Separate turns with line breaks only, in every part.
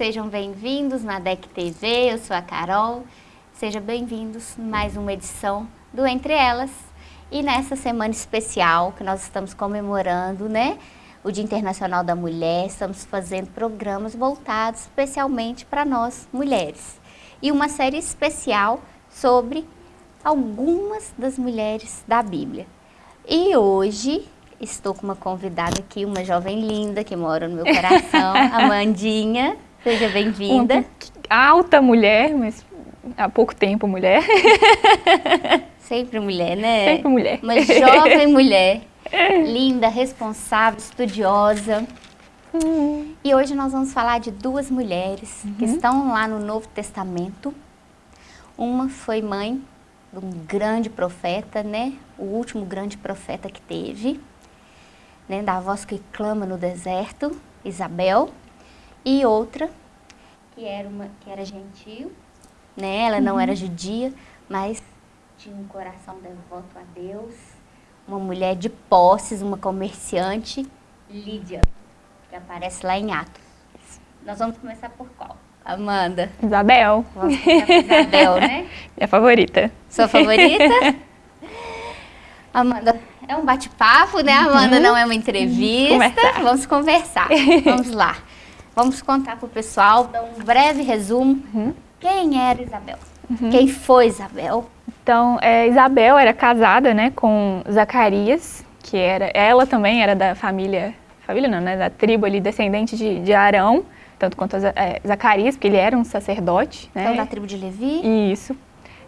sejam bem-vindos na DEC TV, eu sou a Carol. Sejam bem-vindos mais uma edição do Entre Elas. E nessa semana especial que nós estamos comemorando, né? O Dia Internacional da Mulher, estamos fazendo programas voltados especialmente para nós, mulheres. E uma série especial sobre algumas das mulheres da Bíblia. E hoje estou com uma convidada aqui, uma jovem linda que mora no meu coração, Amandinha. Seja bem-vinda.
Alta mulher, mas há pouco tempo mulher.
Sempre mulher, né?
Sempre mulher.
Uma jovem mulher, linda, responsável, estudiosa. Hum. E hoje nós vamos falar de duas mulheres uhum. que estão lá no Novo Testamento. Uma foi mãe de um grande profeta, né? O último grande profeta que teve, né? Da voz que clama no deserto, Isabel. E outra que era uma que era gentil, né? Ela não uhum. era judia, mas tinha um coração devoto a Deus. Uma mulher de posses, uma comerciante, Lídia, que aparece lá em Atos. Nós vamos começar por qual? Amanda.
Isabel.
Vamos Isabel, né?
Minha favorita.
Sua favorita? Amanda, é um bate-papo, né? Amanda uhum. não é uma entrevista. Conversar. Vamos conversar. Vamos lá. Vamos contar para o pessoal, dar um breve resumo. Uhum. Quem era Isabel? Uhum. Quem foi Isabel?
Então, é, Isabel era casada, né, com Zacarias, que era, ela também era da família, família não, né, da tribo ali, descendente de, de Arão tanto quanto é, Zacarias, porque ele era um sacerdote.
Né? Então, da tribo de Levi?
Isso.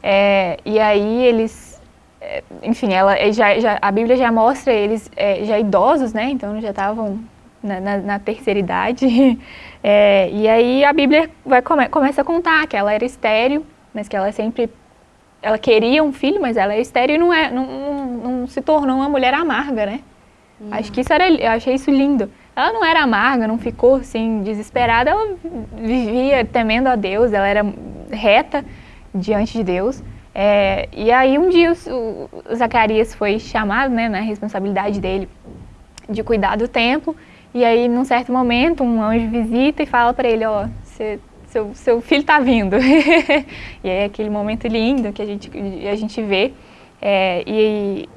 É, e aí eles, é, enfim, ela, já, já, a Bíblia já mostra eles é, já idosos, né? Então já estavam na, na, na, terceira idade. É, e aí a Bíblia vai, come, começa a contar que ela era estéril, mas que ela sempre ela queria um filho, mas ela é estéril e não, é, não, não, não se tornou uma mulher amarga, né? Hum. Acho que isso era, eu achei isso lindo. Ela não era amarga, não ficou assim desesperada, ela vivia temendo a Deus, ela era reta diante de Deus. É, e aí um dia o, o Zacarias foi chamado, né, na responsabilidade dele de cuidar do templo. E aí, num certo momento, um anjo visita e fala para ele, ó, seu, seu filho está vindo. e aí é aquele momento lindo que a gente, a gente vê. É, e,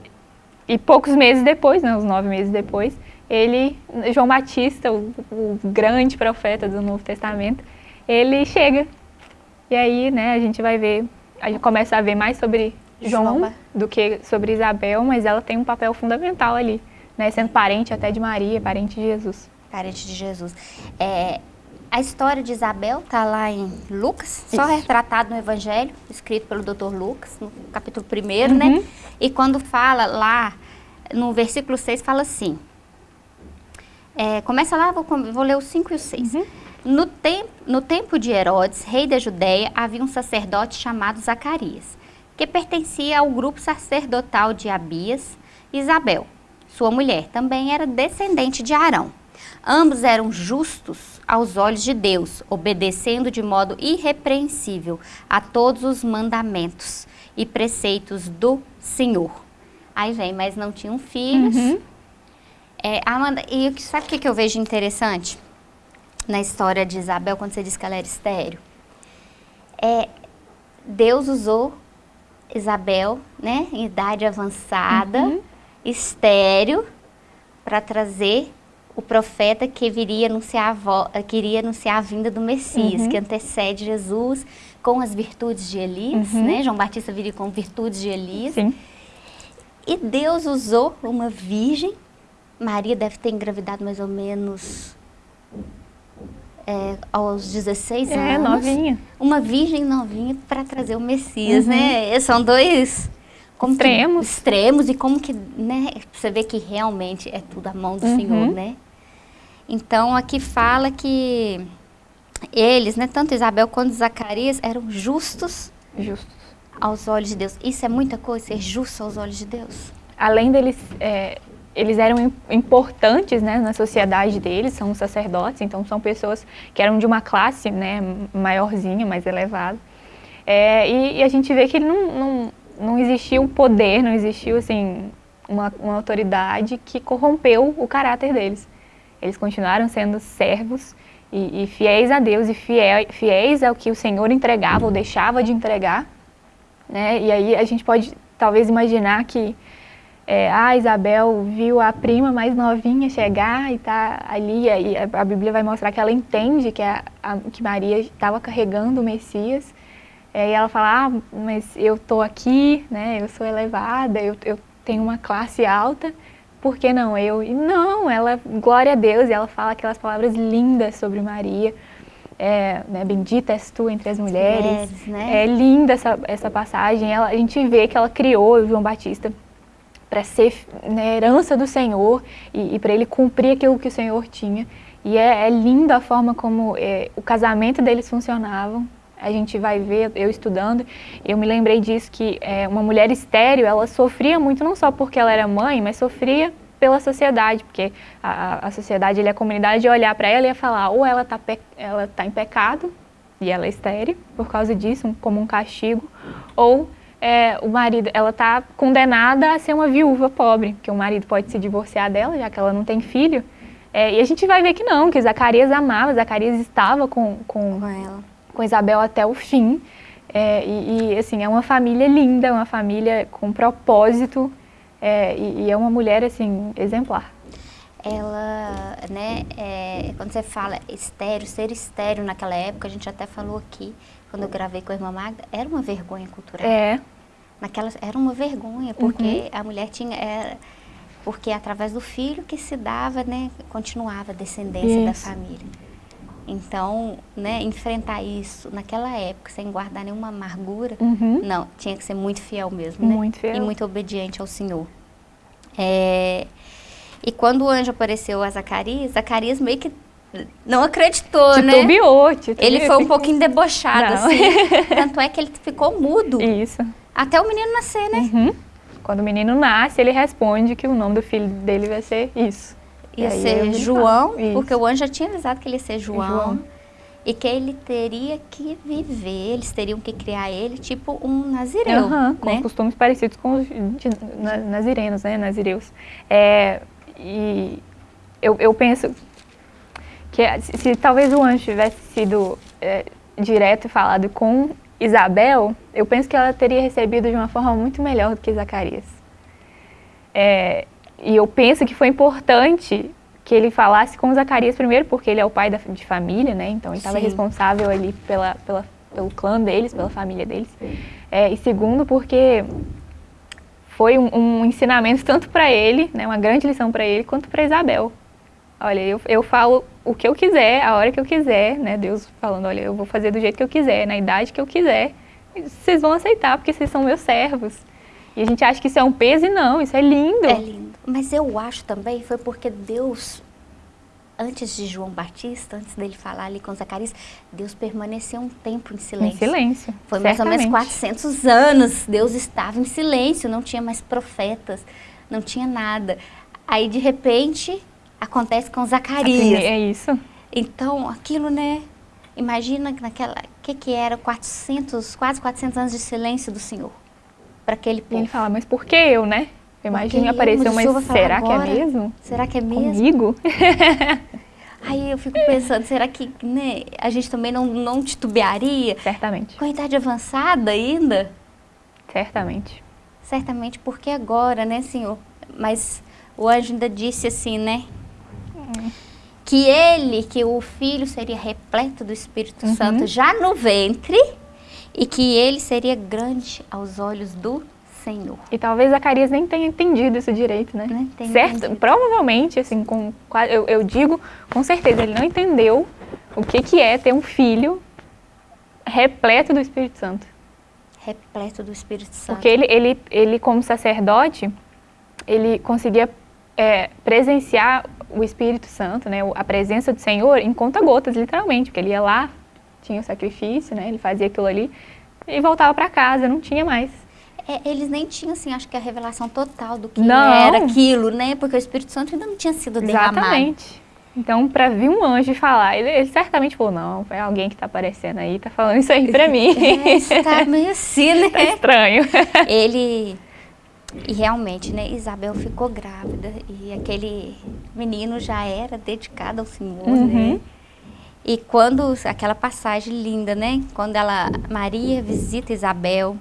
e poucos meses depois, né, uns nove meses depois, ele, João Batista, o, o, grande profeta do Novo Testamento, ele chega. E aí, né, a gente vai ver, a gente começa a ver mais sobre João do que sobre Isabel, mas ela tem um papel fundamental ali, né, sendo parente até de Maria, parente de Jesus.
Parente de Jesus. É, a história de Isabel está lá em Lucas, Isso. só retratado no Evangelho, escrito pelo Dr. Lucas, no capítulo 1, né? uhum. né? E quando fala lá, no versículo 6, fala assim, é, começa lá, vou, vou, ler o 5 e o 6. Uhum. No, no tempo de Herodes, rei da Judéia, havia um sacerdote chamado Zacarias, que pertencia ao grupo sacerdotal de Abias e Isabel. Sua mulher também era descendente de Arão. Ambos eram justos aos olhos de Deus, obedecendo de modo irrepreensível a todos os mandamentos e preceitos do Senhor. Aí vem, mas não tinham filhos. Uhum é, Amanda, e sabe o que, eu vejo interessante na história de Isabel, quando você disse que ela era estéreo? É, Deus usou Isabel, né, em idade avançada, uhum. Estéreo, para trazer o profeta que viria anunciar a, que iria anunciar a vinda do Messias, uhum. que antecede Jesus com as virtudes de Elias, uhum. né? João Batista viria com virtudes de Elias. Sim. E Deus usou uma virgem Maria deve ter engravidado mais ou menos é, aos 16 é, anos.
É, novinha.
Uma virgem novinha para trazer o Messias, uhum. né? São dois
extremos.
Que, extremos e como que, né? Você vê que realmente é tudo a mão do uhum. Senhor, né? Então, aqui fala que eles, né, tanto Isabel quanto Zacarias, eram justos,
justos
aos olhos de Deus. Isso é muita coisa, ser justo aos olhos de Deus.
Além deles é, eles eram importantes né, na sociedade deles, são sacerdotes, então são pessoas que eram de uma classe né, maiorzinha, mais elevada. É, e, e, a gente vê que não, não, não existiu um poder, não existiu assim, uma, uma autoridade que corrompeu o caráter deles. Eles continuaram sendo servos e, e fiéis a Deus e fiel, fiéis ao que o Senhor entregava ou deixava de entregar. Né? E aí a gente pode talvez imaginar que é, a Isabel viu a prima mais novinha chegar e tá ali, e a, Bíblia vai mostrar que ela entende que, a, a que Maria estava carregando o Messias, e ela fala, ah, mas eu tô aqui, né, eu sou elevada, eu, eu tenho uma classe alta, por que não eu? E não, ela, glória a Deus, e ela fala aquelas palavras lindas sobre Maria, é, né, bendita és tu entre as mulheres, mulheres né? é linda essa, essa passagem, ela, a gente vê que ela criou o João Batista para ser né, herança do Senhor e, e para ele cumprir aquilo que o Senhor tinha. E é, é linda a forma como é, o casamento deles funcionavam. A gente vai ver, eu estudando, eu me lembrei disso, que é, uma mulher estéreo, ela sofria muito, não só porque ela era mãe, mas sofria pela sociedade, porque a, a sociedade, ele, a comunidade ia olhar para ela e ia falar, ou ela está ela tá em pecado, e ela é estéreo, por causa disso, como um castigo, ou é, o marido, ela está condenada a ser uma viúva pobre, porque o marido pode se divorciar dela, já que ela não tem filho. É, e a gente vai ver que não, que Zacarias amava, Zacarias estava com, com, com, ela. Com Isabel até o fim. É, e, e, assim, é uma família linda, uma família com propósito, é, e, e, é uma mulher, assim, exemplar.
Ela, né, é, quando você fala estéreo, ser estéreo naquela época, a gente até falou aqui, quando eu gravei com a irmã Magda, era uma vergonha cultural.
É.
Naquela, era uma vergonha, porque uhum. a mulher tinha... Era, porque através do filho que se dava, né, continuava a descendência isso. da família. Então, né, enfrentar isso naquela época, sem guardar nenhuma amargura, uhum. não, tinha que ser muito fiel mesmo, né?
Muito fiel.
E muito obediente ao Senhor. É, e quando o anjo apareceu a Zacarias, Zacarias meio que não acreditou,
titubeou,
né? Titubeou, Ele foi um pouquinho debochado, não. assim. Tanto é que ele ficou mudo.
Isso.
Até o menino nascer, né?
Uhum. Quando o menino nasce, ele responde que o nome do filho dele vai ser isso.
Ia ser João, porque o anjo já tinha avisado que ele ia ser João, João. E que ele teria que viver, eles teriam que criar ele tipo um nazireu, uhum,
com né? costumes parecidos com os nazirenos, né? Nazireus. É, e eu, eu penso que se, se, talvez o anjo tivesse sido é, direto e falado com Isabel, eu penso que ela teria recebido de uma forma muito melhor do que Zacarias. É, e eu penso que foi importante que ele falasse com Zacarias primeiro, porque ele é o pai da, de família, né? Então ele estava responsável ali pela, pela, pelo clã deles, pela família deles. É, e segundo, porque foi um, um ensinamento tanto para ele, né, uma grande lição para ele, quanto para Isabel. Olha, eu, eu falo o que eu quiser, a hora que eu quiser, né? Deus falando, olha, eu vou fazer do jeito que eu quiser, na idade que eu quiser. Vocês vão aceitar, porque vocês são meus servos. E a gente acha que isso é um peso e não, isso é lindo.
É lindo. Mas eu acho também foi porque Deus, antes de João Batista, antes dele falar ali com Zacarias, Deus permaneceu um tempo em silêncio.
Em silêncio,
Foi mais ou menos 400 anos. Deus estava em silêncio, não tinha mais profetas, não tinha nada. Aí, de repente, acontece com Zacarias.
É isso.
Então, aquilo, né? Imagina naquela, o que que era 400, quase 400 anos de silêncio do Senhor para aquele povo.
Ele fala, mas por que eu, né? Imagina apareceu, mas, mas será que é mesmo?
Será que é mesmo?
Comigo?
Aí eu fico pensando, será que né, a gente também não, não titubearia?
Certamente.
Com a idade avançada ainda?
Certamente.
Certamente, porque agora, né, Senhor? Mas o anjo ainda disse assim, né? Que ele, que o filho seria repleto do Espírito uhum. Santo já no ventre e que ele seria grande aos olhos do Senhor.
E talvez Zacarias nem tenha entendido isso direito, né?
Não
certo?
Entendido.
Provavelmente, assim, com, eu, eu digo com certeza, ele não entendeu o que, que é ter um filho repleto do Espírito Santo.
Repleto do Espírito Santo.
Porque ele, ele, ele como sacerdote, ele conseguia é, presenciar o Espírito Santo, né, a presença do Senhor em conta-gotas, literalmente, porque ele ia lá, tinha o sacrifício, né, ele fazia aquilo ali e voltava para casa, não tinha mais.
É, eles nem tinham, assim, acho que a revelação total do que não. era aquilo, né, porque o Espírito Santo ainda não tinha sido derramado.
Exatamente. Então, para vir um anjo falar, ele, ele, certamente falou, não, foi alguém que está aparecendo aí, está falando isso aí para mim.
É, está meio assim, né?
tá estranho.
Ele e realmente, né, Isabel ficou grávida e aquele menino já era dedicado ao Senhor, né? uhum. né? E quando, aquela passagem linda, né? Quando ela, Maria visita Isabel,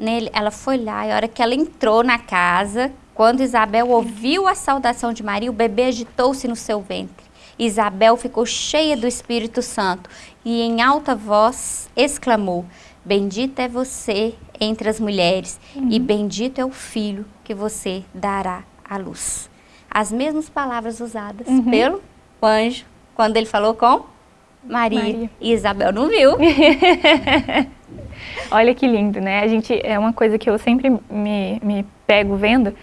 nele, ela foi lá e a hora que ela entrou na casa, quando Isabel ouviu a saudação de Maria, o bebê agitou-se no seu ventre. Isabel ficou cheia do Espírito Santo e em alta voz exclamou, Bendita é você entre as mulheres uhum. e bendito é o filho que você dará à luz. As mesmas palavras usadas uhum. pelo anjo quando ele falou com Maria. Maria. E Isabel não viu.
Olha que lindo, né? A gente, é uma coisa que eu sempre me, me pego vendo,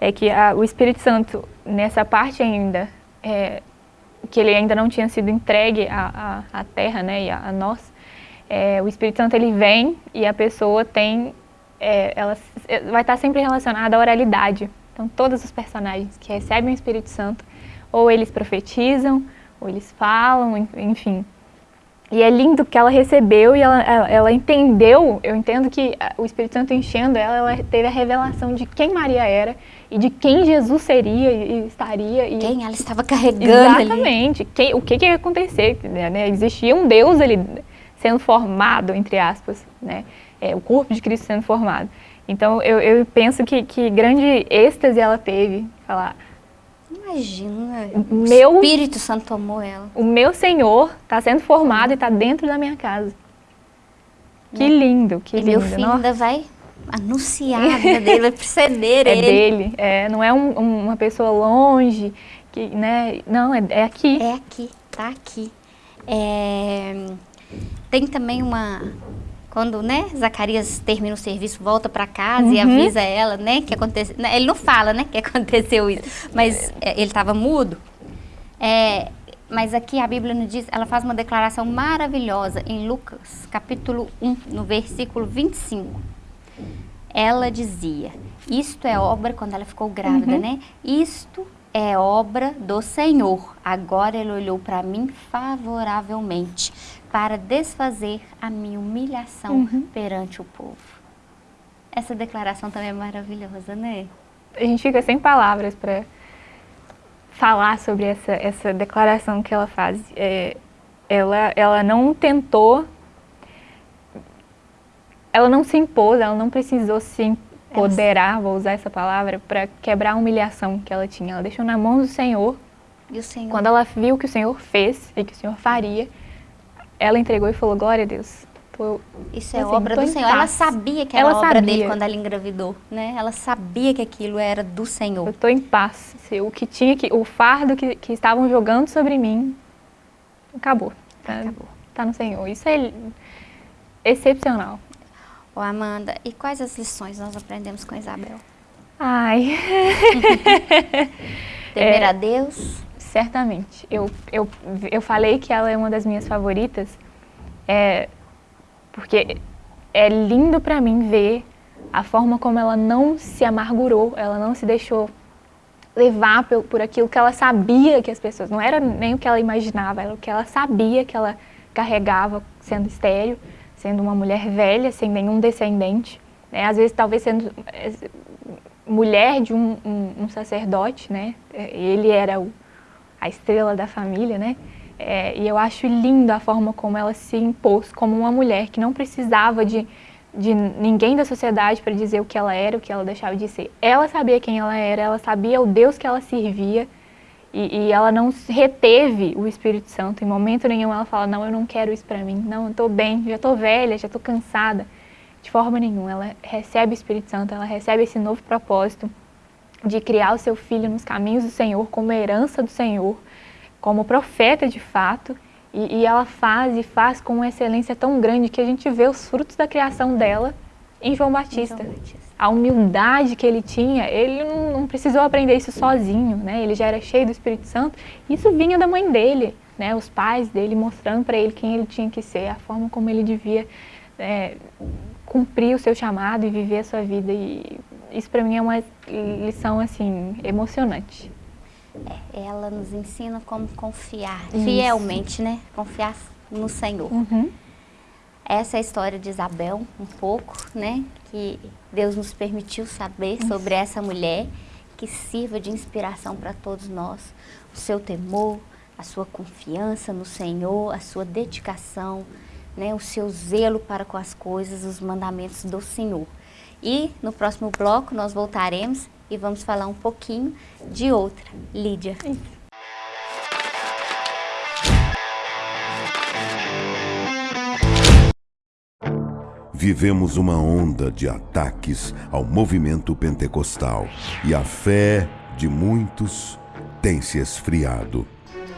é que a, o Espírito Santo, nessa parte ainda, é, que ele ainda não tinha sido entregue à, à, à terra, né, e a, a nós, é, o Espírito Santo ele vem e a pessoa tem, é, ela vai estar sempre relacionada à oralidade. Então, todos os personagens que recebem o Espírito Santo, ou eles profetizam, ou eles falam, enfim. E é lindo porque ela recebeu e ela, ela, ela, entendeu, eu entendo que o Espírito Santo enchendo ela, ela teve a revelação de quem Maria era e de quem Jesus seria e estaria. E...
Quem ela estava carregando
Exatamente. Quem, o que, que ia acontecer, né? Existia um Deus ali sendo formado, entre aspas, né? É, o corpo de Cristo sendo formado. Então, eu, eu penso que, que grande êxtase ela teve, falar,
Imagina, meu, o Espírito Santo tomou ela.
O meu Senhor está sendo formado e está dentro da minha casa. Que é. lindo, que e lindo.
meu filho Nossa. ainda vai anunciar a vida dele, vai preceder
é
ele.
É dele, é, não é um, uma pessoa longe, que, né, não, é, é aqui.
É aqui, tá aqui. É, tem também uma, quando, né, Zacarias termina o serviço, volta para casa uhum. e avisa ela, né, que aconteceu. Né, ele não fala, né, que aconteceu isso, mas é, ele estava mudo. É, mas aqui a Bíblia nos diz, ela faz uma declaração maravilhosa em Lucas, capítulo 1, no versículo 25. Ela dizia: Isto é obra, quando ela ficou grávida, uhum. né? Isto é obra do Senhor. Agora ele olhou para mim favoravelmente para desfazer a minha humilhação uhum. perante o povo. Essa declaração também é maravilhosa, né?
A gente fica sem palavras para falar sobre essa, essa declaração que ela faz. É, ela, ela não tentou, ela não se impôs, ela não precisou se empoderar, vou usar essa palavra, para quebrar a humilhação que ela tinha. Ela deixou na mão do Senhor.
E o Senhor?
Quando ela viu o que o Senhor fez e que o Senhor faria, ela entregou e falou, glória a Deus.
Tô, Isso é assim, obra do Senhor. Ela sabia que era ela obra sabia. dele quando ela engravidou, né? Ela sabia que aquilo era do Senhor.
Eu estou em paz. O que tinha que, o fardo que, que estavam jogando sobre mim, acabou. Tá, acabou. Tá no Senhor. Isso é excepcional.
Ô Amanda, e quais as lições nós aprendemos com Isabel?
Ai.
Temer é, a Deus.
Certamente. Eu, eu, eu falei que ela é uma das minhas favoritas, é, porque é lindo para mim ver a forma como ela não se amargurou, ela não se deixou levar por, por aquilo que ela sabia que as pessoas, não era nem o que ela imaginava, era o que ela sabia que ela carregava sendo estéreo, sendo uma mulher velha, sem nenhum descendente, né? às vezes talvez sendo é, mulher de um, um, um sacerdote, né? ele era o a estrela da família, né? É, e eu acho lindo a forma como ela se impôs como uma mulher que não precisava de, de ninguém da sociedade para dizer o que ela era, o que ela deixava de ser. Ela sabia quem ela era, ela sabia o Deus que ela servia e, e ela não reteve o Espírito Santo. Em momento nenhum ela fala, não, eu não quero isso para mim, não, eu estou bem, já estou velha, já estou cansada. De forma nenhuma, ela recebe o Espírito Santo, ela recebe esse novo propósito de criar o seu filho nos caminhos do Senhor, como herança do Senhor, como profeta de fato, e, e, ela faz e faz com uma excelência tão grande que a gente vê os frutos da criação dela em João Batista. João Batista. A humildade que ele tinha, ele não, não, precisou aprender isso sozinho, né? Ele já era cheio do Espírito Santo. Isso vinha da mãe dele, né? Os pais dele mostrando para ele quem ele tinha que ser, a forma como ele devia é, cumprir o seu chamado e viver a sua vida. E isso para mim é uma lição assim emocionante.
É, ela nos ensina como confiar isso. fielmente, né? Confiar no Senhor. Uhum. Essa é a história de Isabel, um pouco, né? Que Deus nos permitiu saber isso. sobre essa mulher que sirva de inspiração para todos nós. O seu temor, a sua confiança no Senhor, a sua dedicação, né, o seu zelo para com as coisas, os mandamentos do Senhor. E no próximo bloco nós voltaremos e vamos falar um pouquinho de outra, Lídia.
Vivemos uma onda de ataques ao movimento pentecostal e a fé de muitos tem se esfriado.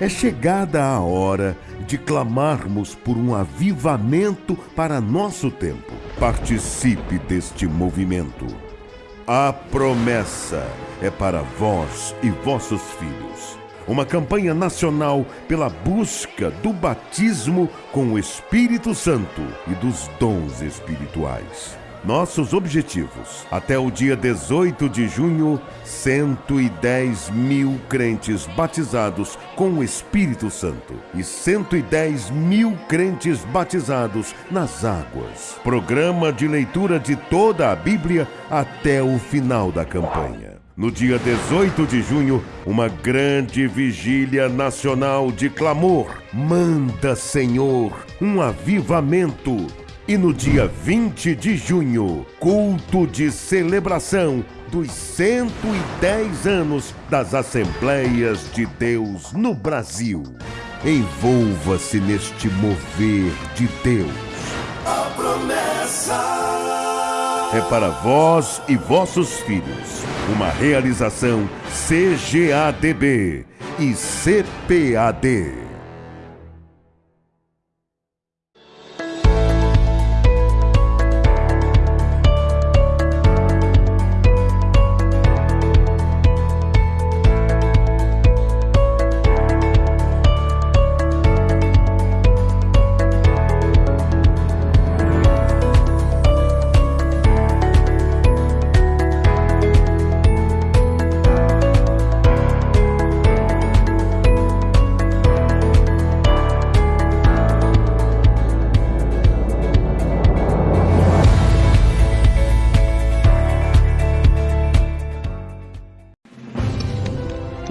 É chegada a hora de clamarmos por um avivamento para nosso tempo. Participe deste movimento. A promessa é para vós e vossos filhos. Uma campanha nacional pela busca do batismo com o Espírito Santo e dos dons espirituais. Nossos objetivos. Até o dia 18 de junho, 110 mil crentes batizados com o Espírito Santo e 110 mil crentes batizados nas águas. Programa de leitura de toda a Bíblia até o final da campanha. No dia 18 de junho, uma grande vigília nacional de clamor. Manda, Senhor, um avivamento e no dia 20 de junho, culto de celebração dos 110 anos das Assembleias de Deus no Brasil. Envolva-se neste mover de Deus. A promessa é para vós e vossos filhos. Uma realização CGADB e CPAD.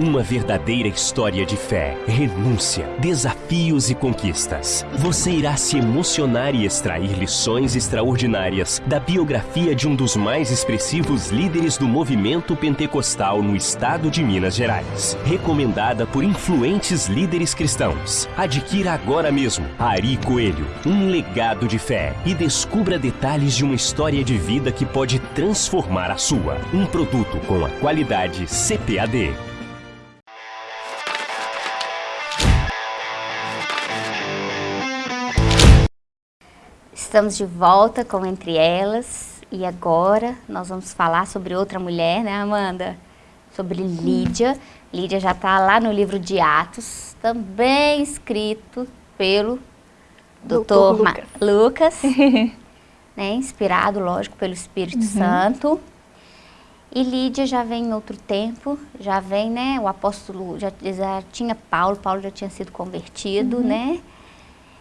Uma verdadeira história de fé, renúncia, desafios e conquistas. Você irá se emocionar e extrair lições extraordinárias da biografia de um dos mais expressivos líderes do movimento pentecostal no estado de Minas Gerais. Recomendada por influentes líderes cristãos. Adquira agora mesmo Ari Coelho, um legado de fé e descubra detalhes de uma história de vida que pode transformar a sua. Um produto com a qualidade CPAD.
Estamos de volta com Entre Elas e agora nós vamos falar sobre outra mulher, né, Amanda? Sobre Lídia. Lídia já está lá no livro de Atos, também escrito pelo Dr. Lucas, Lucas né, inspirado, lógico, pelo Espírito uhum. Santo. E Lídia já vem em outro tempo, já vem, né, o apóstolo, já, já tinha Paulo, Paulo já tinha sido convertido, uhum. né?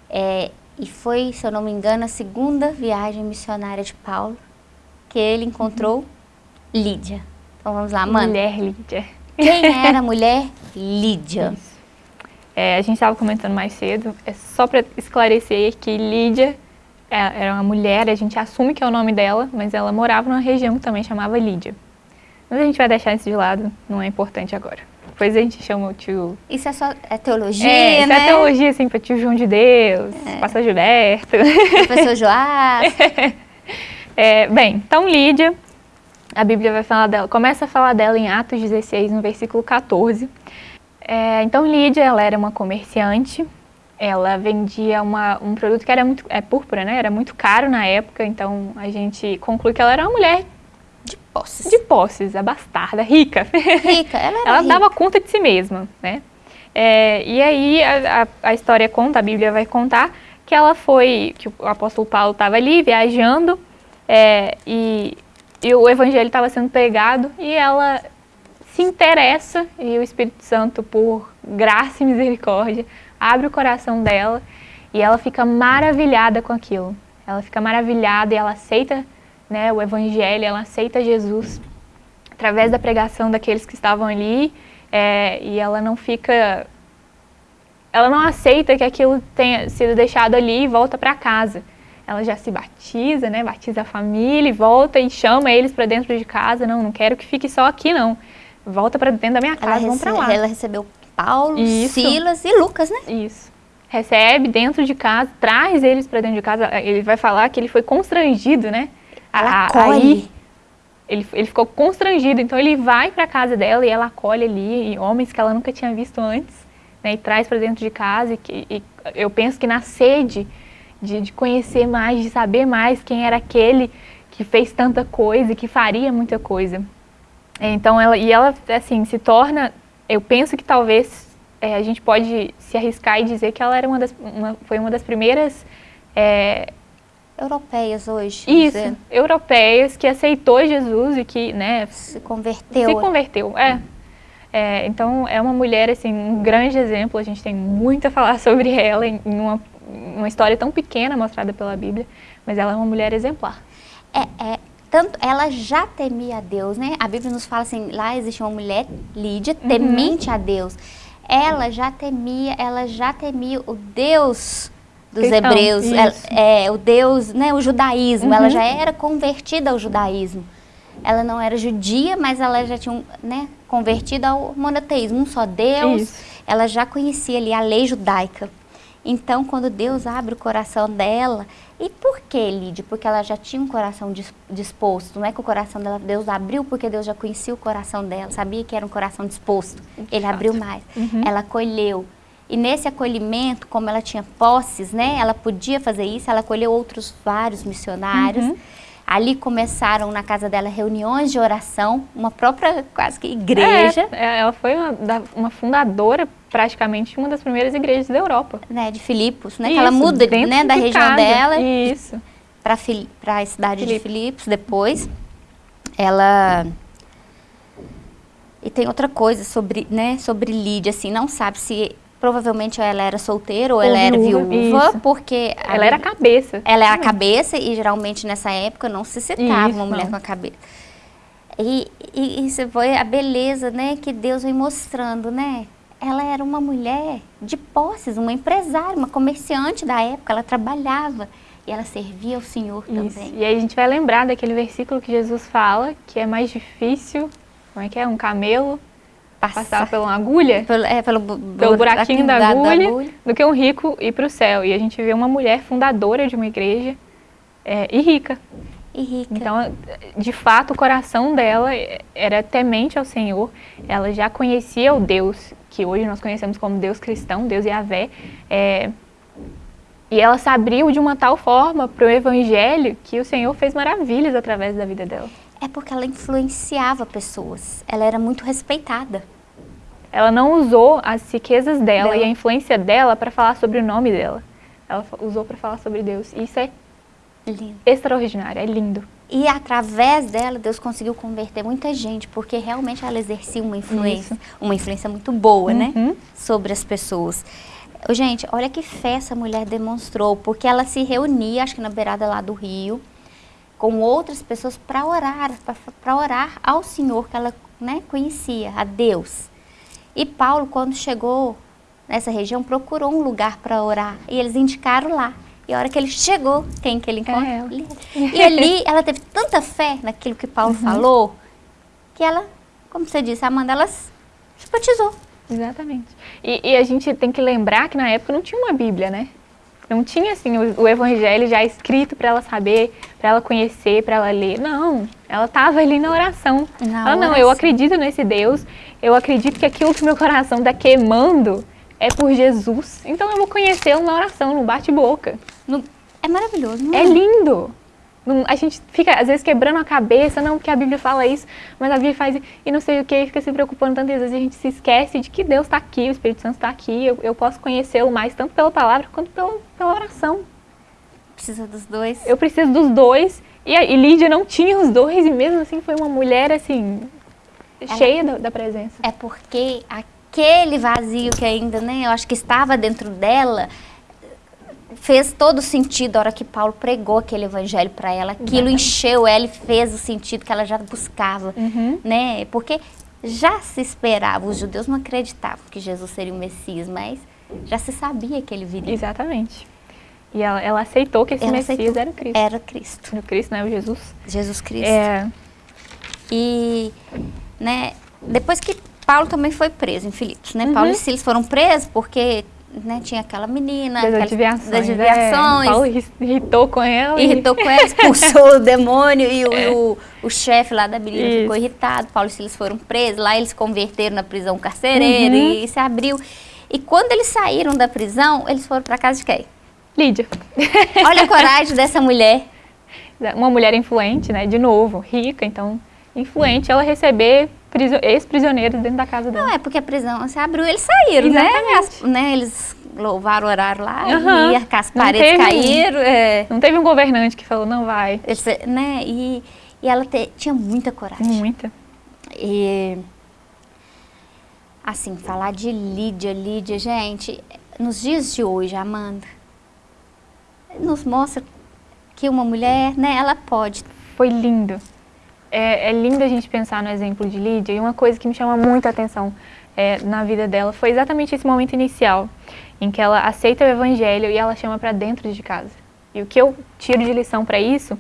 É, e foi, se eu não me engano, a segunda viagem missionária de Paulo que ele encontrou uhum. Lídia. Então vamos lá, Amanda.
Mulher Lídia.
Quem era a mulher Lídia?
É, a gente estava comentando mais cedo, é só para esclarecer que Lídia é, era uma mulher, a gente assume que é o nome dela, mas ela morava numa região que também chamava Lídia. Mas a gente vai deixar isso de lado, não é importante agora. Depois a gente chama o tio...
Isso é só é teologia,
é,
né?
Isso é teologia, assim, para tio João de Deus, é. pastor Gilberto.
Professor Joás.
É, bem, então Lídia, a Bíblia vai falar dela, começa a falar dela em Atos 16, no versículo 14. É, então Lídia, ela era uma comerciante, ela vendia uma, um produto que era muito, é púrpura, né? Era muito caro na época, então a gente conclui que ela era uma mulher
de posses.
De posses, abastarda, rica.
Rica, ela era
Ela
rica.
dava conta de si mesma, né? É, e aí a, a, a, história conta, a Bíblia vai contar, que ela foi, que o apóstolo Paulo estava ali viajando é, e, e o evangelho estava sendo pregado e ela se interessa e o Espírito Santo, por graça e misericórdia, abre o coração dela e ela fica maravilhada com aquilo. Ela fica maravilhada e ela aceita né, o evangelho, ela aceita Jesus através da pregação daqueles que estavam ali é, e ela não fica ela não aceita que aquilo tenha sido deixado ali e volta para casa. Ela já se batiza, né? Batiza a família e volta e chama eles para dentro de casa. Não, não quero que fique só aqui, não. Volta para dentro da minha casa, vamos para lá.
Ela recebeu Paulo, Isso. Silas e Lucas, né?
Isso. Recebe dentro de casa, traz eles para dentro de casa. Ele vai falar que ele foi constrangido, né?
Ela acolhe. Aí,
ele, ele ficou constrangido, então ele vai para casa dela e ela acolhe ali e homens que ela nunca tinha visto antes, né, e traz para dentro de casa. E, e, eu penso que na sede de, de conhecer mais, de saber mais quem era aquele que fez tanta coisa e que faria muita coisa. Então ela e ela assim se torna, eu penso que talvez é, a gente pode se arriscar e dizer que ela era uma das, uma, foi uma das primeiras é,
europeias hoje.
Isso, dizer. europeias que aceitou Jesus e que, né,
se converteu.
Se converteu, é. é. Então é uma mulher assim, um grande exemplo. A gente tem muito a falar sobre ela em uma uma história tão pequena mostrada pela Bíblia, mas ela é uma mulher exemplar.
É, é tanto ela já temia a Deus, né? A Bíblia nos fala assim, lá existe uma mulher, Lídia, uhum. temente uhum. a Deus. Ela já temia, ela já temia o Deus dos Cristão, hebreus, ela, é, o Deus, né, o judaísmo. Uhum. Ela já era convertida ao judaísmo. Ela não era judia, mas ela já tinha, né, convertida ao monoteísmo, um só Deus. Isso. Ela já conhecia ali a lei judaica. Então, quando Deus abre o coração dela, e por que, Lídia? Porque ela já tinha um coração disposto, não é que o coração dela, Deus abriu porque Deus já conhecia o coração dela, sabia que era um coração disposto, Ele abriu mais. Uhum. Ela acolheu. E nesse acolhimento, como ela tinha posses, né, ela podia fazer isso, ela acolheu outros vários missionários. Uhum. Ali começaram na casa dela reuniões de oração, uma própria quase que igreja.
É, ela foi uma, uma fundadora praticamente uma das primeiras igrejas da Europa.
Né, de Filipos, né? Isso, que ela muda né, da de região casa. dela
Isso.
para a cidade Filipos. de Filipos depois. Ela... E tem outra coisa sobre, né, sobre Lídia, assim, não sabe se provavelmente ela era solteira ou, ou ela era viúva, isso. porque...
Ela a, era a cabeça.
Ela é a cabeça e geralmente nessa época não se citava isso, uma mulher não. com a cabeça. E, e isso foi a beleza, né, que Deus vem mostrando, né? ela era uma mulher de posses, uma empresária, uma comerciante da época, ela trabalhava e ela servia ao Senhor Isso. também.
E aí a gente vai lembrar daquele versículo que Jesus fala, que é mais difícil, como é que é, um camelo passar, passar pela agulha,
pelo, é, pelo,
pelo buraquinho da, da, agulha, da, agulha, do que um rico ir para o céu. E a gente vê uma mulher fundadora de uma igreja é, e rica.
E rica.
Então, de fato, o coração dela era temente ao Senhor. Ela já conhecia o Deus que hoje nós conhecemos como Deus cristão, Deus Yahvé, é, e ela se abriu de uma tal forma para o Evangelho que o Senhor fez maravilhas através da vida dela.
É porque ela influenciava pessoas, ela era muito respeitada.
Ela não usou as riquezas dela, dela. e a influência dela para falar sobre o nome dela. Ela usou para falar sobre Deus. E isso é lindo. extraordinário, é lindo.
E através dela, Deus conseguiu converter muita gente, porque realmente ela exercia uma influência, Isso. uma influência muito boa, né, uhum. né, sobre as pessoas. Gente, olha que fé essa mulher demonstrou, porque ela se reunia, acho que na beirada lá do rio, com outras pessoas para orar, para orar ao Senhor que ela né, conhecia, a Deus. E Paulo, quando chegou nessa região, procurou um lugar para orar, e eles indicaram lá. E a hora que ele chegou, quem que ele encontra? É e ali ela teve tanta fé naquilo que Paulo uhum. falou, que ela, como você disse, a Amanda, ela se batizou.
Exatamente. E, e, a gente tem que lembrar que na época não tinha uma Bíblia, né? Não tinha assim o, o Evangelho já escrito para ela saber, para ela conhecer, para ela ler. Não, ela estava ali na oração. Na ela, oração. não, eu acredito nesse Deus, eu acredito que aquilo que meu coração está queimando é por Jesus. Então eu vou conhecê-lo na oração, no bate-boca.
É maravilhoso, não
é? É lindo. A gente fica, às vezes, quebrando a cabeça, não, porque a Bíblia fala isso, mas a Bíblia faz e não sei o que, fica se preocupando tantas vezes, a gente se esquece de que Deus está aqui, o Espírito Santo está aqui, eu, eu posso conhecê-lo mais, tanto pela palavra quanto pela, pela oração.
Precisa dos dois.
Eu preciso dos dois, e, e Lídia não tinha os dois, e mesmo assim foi uma mulher, assim, Ela, cheia da, da presença.
É porque aquele vazio que ainda, né, eu acho que estava dentro dela, fez todo sentido a hora que Paulo pregou aquele evangelho para ela. Aquilo Exatamente. encheu ela e fez o sentido que ela já buscava, uhum. né? Porque já se esperava, os judeus não acreditavam que Jesus seria o Messias, mas já se sabia que ele viria.
Exatamente. E ela, ela aceitou que esse
Ela
Messias era o Cristo.
Era Cristo,
O Cristo, né? O Jesus.
Jesus Cristo.
É,
E, né, depois que Paulo também foi preso em Filipos, né?
Uhum.
Paulo e Silas foram presos porque, né, tinha aquela menina,
das desviações.
das
é. Paulo irri- irritou com ela. e-
irritou com ela, expulsou o demônio e, o, e o, o chefe lá da menina
Isso.
ficou irritado. Paulo e Silas foram presos, lá eles converteram na prisão carcereira
Uhum.
e se abriu. E quando eles saíram da prisão, eles foram para casa de quem?
Lídia.
Olha a coragem dessa mulher.
Uma mulher influente, né? De novo, rica, então influente, ela receber ex-prisioneiros dentro da casa dela.
Não, é porque a prisão se abriu eles saíram, né? As- né? Eles louvaram, oraram lá
Aham.
e as paredes caíram. é.
Não teve um governante que falou, não vai.
Eles, né? E, e ela te- tinha muita coragem.
Muita.
E, assim, falar de Lídia, Lídia, gente, nos dias de hoje, Amanda, nos mostra que uma mulher, né, ela pode.
Foi lindo. É, é lindo a gente pensar no exemplo de Lídia e uma coisa que me chama muita atenção é, na vida dela foi exatamente esse momento inicial em que ela aceita o evangelho e ela chama para dentro de casa. E o que eu tiro de lição para isso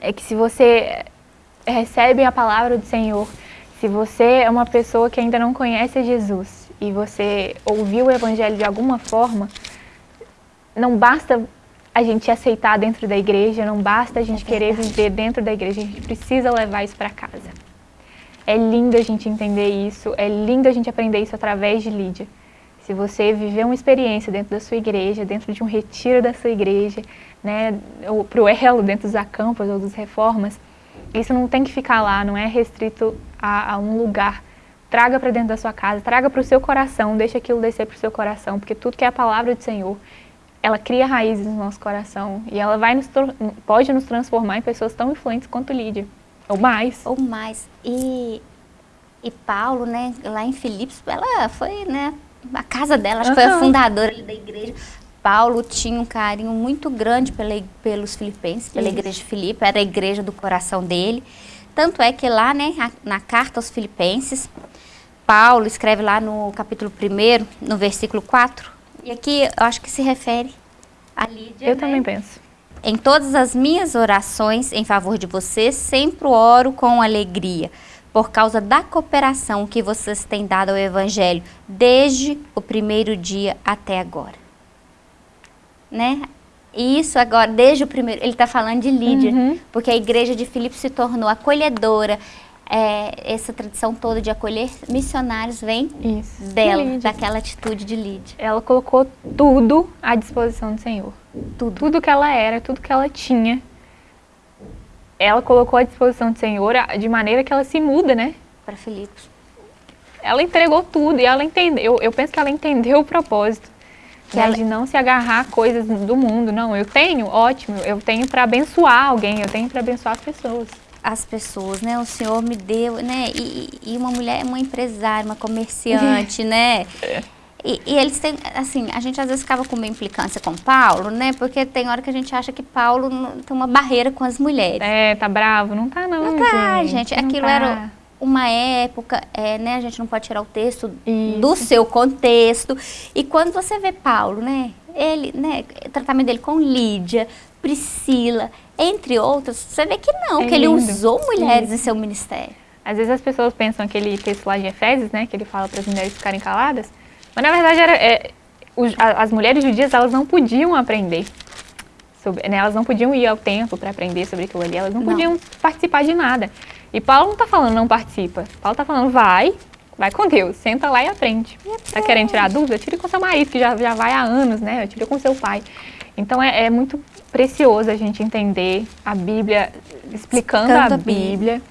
é que se você recebe a palavra do Senhor, se você é uma pessoa que ainda não conhece Jesus e você ouviu o evangelho de alguma forma, não basta a gente aceitar dentro da igreja, não basta a gente querer viver dentro da igreja, a gente precisa levar isso para casa. É lindo a gente entender isso, é lindo a gente aprender isso através de Lídia. Se você viver uma experiência dentro da sua igreja, dentro de um retiro da sua igreja, né, ou pro elo dentro dos acampos ou dos reformas, isso não tem que ficar lá, não é restrito a, a um lugar. Traga para dentro da sua casa, traga para o seu coração, deixa aquilo descer para o seu coração, porque tudo que é a palavra do Senhor, ela cria raízes no nosso coração e ela vai nos, pode nos transformar em pessoas tão influentes quanto Lídia, ou mais.
Ou mais. E, e Paulo, né, lá em Filipos, ela foi, né, a casa dela, acho que foi a fundadora da igreja. Paulo tinha um carinho muito grande pela, pelos filipenses, pela
Isso.
igreja de Filipe, era a igreja do coração dele. Tanto é que lá, né, na carta aos filipenses, Paulo escreve lá no capítulo 1, no versículo 4, e aqui eu acho que se refere a Lídia.
Eu
né?
também penso.
Em todas as minhas orações em favor de vocês, sempre oro com alegria, por causa da cooperação que vocês têm dado ao Evangelho, desde o primeiro dia até agora. Né? E isso agora, desde o primeiro, ele está falando de Lídia,
Uhum.
porque a igreja de Filipe se tornou acolhedora. É, essa tradição toda de acolher missionários vem
Isso.
dela, daquela atitude de Lídia.
Ela colocou tudo à disposição do Senhor.
Tudo.
Tudo que ela era, tudo que ela tinha, ela colocou à disposição do Senhor de maneira que ela se muda, né?
Para Filipos.
Ela entregou tudo e ela entendeu. Eu penso que ela entendeu o propósito.
Que
né,
ela-
De não se agarrar a coisas do mundo. Não, eu tenho, ótimo. Eu tenho para abençoar alguém, eu tenho para abençoar as pessoas.
As pessoas, né? O Senhor me deu, né? E, e uma mulher, uma empresária, uma comerciante, né? E, e eles têm, assim, a gente às vezes ficava com uma implicância com Paulo, né? Porque tem hora que a gente acha que Paulo tem uma barreira com as mulheres.
É, tá bravo? Não tá não,
Não tá, gente.
não
Aquilo
tá.
era uma época, é, né? A gente não pode tirar o texto
Isso.
do seu contexto. E quando você vê Paulo, né? Ele, né? O tratamento dele com Lídia, Priscila, entre outros, você vê que não,
É
que ele usou mulheres em seu ministério.
Às vezes as pessoas pensam aquele texto lá de Efésios, né, que ele fala para as mulheres ficarem caladas, mas na verdade era, é, os- a- as mulheres judias elas não podiam aprender, sobre, né, elas não podiam ir ao templo para aprender sobre aquilo ali, elas não,
Não.
podiam participar de nada. E Paulo não está falando não participa, Paulo está falando vai, vai com Deus, senta lá e aprende. Tá querendo tirar dúvida? Tire com seu marido, que já, já vai há anos, né? Tire com seu pai. Então é, é muito precioso a gente entender a Bíblia, explicando,
Explicando
a
a Bíblia.
Bíblia.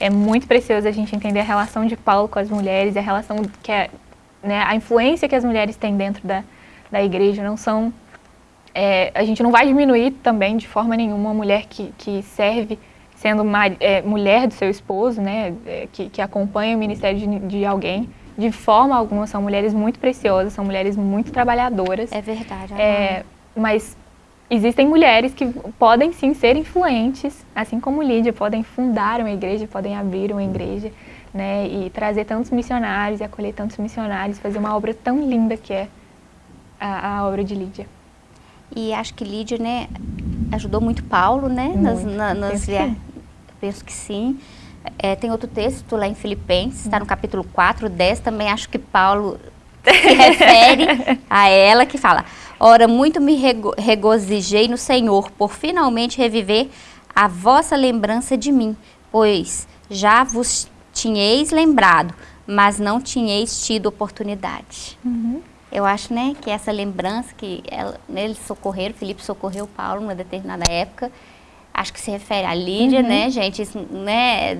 É muito precioso a gente entender a relação de Paulo com as mulheres, a relação que é, né, a influência que as mulheres têm dentro da, da igreja. Não são, é, a gente não vai diminuir também de forma nenhuma uma mulher que, que serve sendo mari- é, mulher do seu esposo, né, é, que, que acompanha o ministério de, de alguém. De forma alguma, são mulheres muito preciosas, são mulheres muito trabalhadoras.
É verdade.
É, mas existem mulheres que podem sim ser influentes, assim como Lídia, podem fundar uma igreja, podem abrir uma igreja, né, e trazer tantos missionários e acolher tantos missionários, fazer uma obra tão linda que é a, a obra de Lídia.
E acho que Lídia, né, ajudou muito Paulo, né?
Muito.
Nas, na, nas
Penso que
via-
sim.
Penso que sim. É, tem outro texto lá em Filipenses, está no capítulo 4, 10, também acho que Paulo se refere a ela, que fala, Ora, muito me rego- regozijei no Senhor, por finalmente reviver a vossa lembrança de mim, pois já vos tinhais lembrado, mas não tinhais tido oportunidade. Eu acho, né, que essa lembrança que ela, né, eles socorreram, Felipe socorreu Paulo numa determinada época, acho que se refere a Lídia, né, gente, isso, né,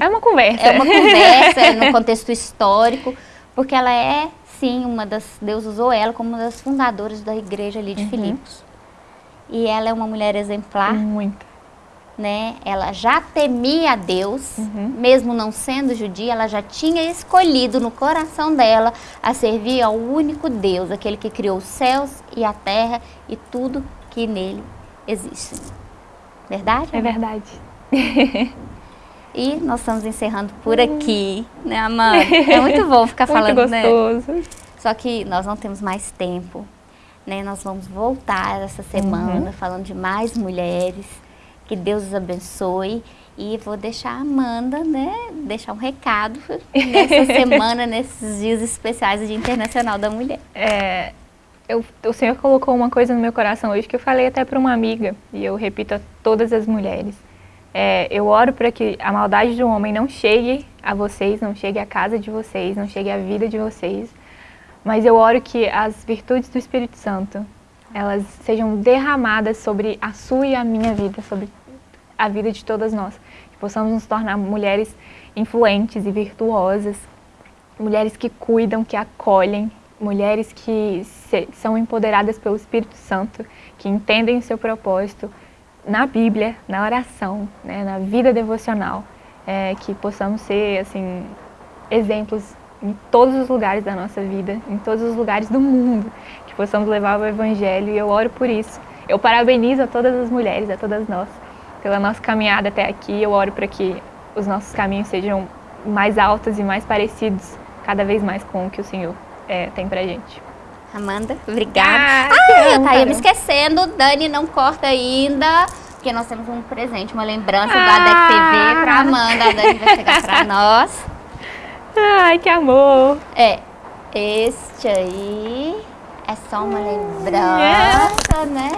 É uma conversa.
é uma conversa é no contexto histórico, porque ela é, sim, uma das, Deus usou ela como uma das fundadoras da igreja ali de Filipos. E ela é uma mulher exemplar,
Muito.
né? Ela já temia a Deus,
Uhum.
mesmo não sendo judia, ela já tinha escolhido no coração dela a servir ao único Deus, aquele que criou os céus e a terra e tudo que nele existe. Verdade?
É verdade.
E nós estamos encerrando por aqui, né, Amanda? É muito bom ficar falando,
Muito
né?
gostoso.
Só que nós não temos mais tempo, né? Nós vamos voltar essa semana falando de mais mulheres. Que Deus os abençoe. E vou deixar a Amanda, né, deixar um recado nessa semana, nesses dias especiais do Dia Internacional da Mulher.
É, eu- o Senhor colocou uma coisa no meu coração hoje que eu falei até para uma amiga, e eu repito a todas as mulheres. É, eu oro para que a maldade do homem não chegue a vocês, não chegue à casa de vocês, não chegue à vida de vocês, mas eu oro que as virtudes do Espírito Santo, elas sejam derramadas sobre a sua e a minha vida, sobre a vida de todas nós. Que possamos nos tornar mulheres influentes e virtuosas, mulheres que cuidam, que acolhem, mulheres que se- são empoderadas pelo Espírito Santo, que entendem o seu propósito na Bíblia, na oração, né, na vida devocional, é, que possamos ser assim exemplos em todos os lugares da nossa vida, em todos os lugares do mundo, que possamos levar o Evangelho e eu oro por isso. Eu parabenizo a todas as mulheres, a todas nós, pela nossa caminhada até aqui. Eu oro para que os nossos caminhos sejam mais altos e mais parecidos cada vez mais com o que o Senhor é, tem pra gente.
Amanda, obrigada.
Ah,
Ah, eu ia me esquecendo. Dani, não corta ainda. Porque nós temos um presente, uma lembrança
Ah.
ADEC TV pra Amanda. A Dani vai chegar pra nós.
Ai, que amor!
É, este aí é só uma lembrança, né?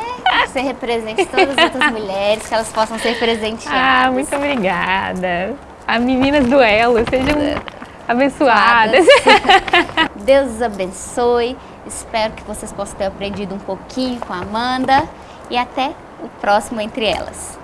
Que você represente todas as outras mulheres, que elas possam ser presenteadas.
Ah, muito obrigada. As meninas do Elo, sejam abençoadas.
Deus os abençoe. Espero que vocês possam ter aprendido um pouquinho com a Amanda. E até o próximo Entre Elas.